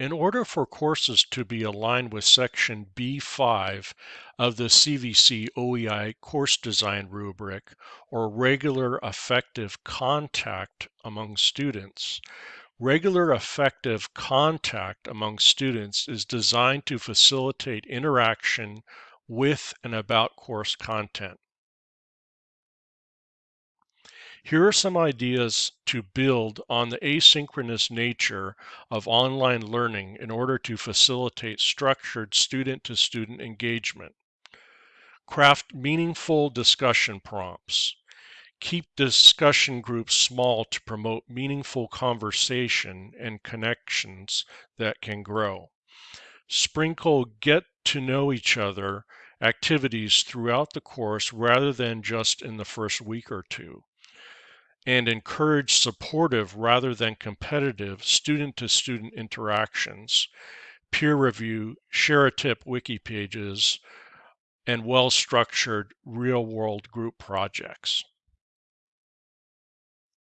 In order for courses to be aligned with Section B5 of the CVC OEI course design rubric, or regular effective contact among students, regular effective contact among students is designed to facilitate interaction with and about course content. Here are some ideas to build on the asynchronous nature of online learning in order to facilitate structured student-to-student engagement. Craft meaningful discussion prompts. Keep discussion groups small to promote meaningful conversation and connections that can grow. Sprinkle get to know each other activities throughout the course rather than just in the first week or two and encourage supportive rather than competitive student to student interactions, peer review, share a tip wiki pages, and well structured real world group projects.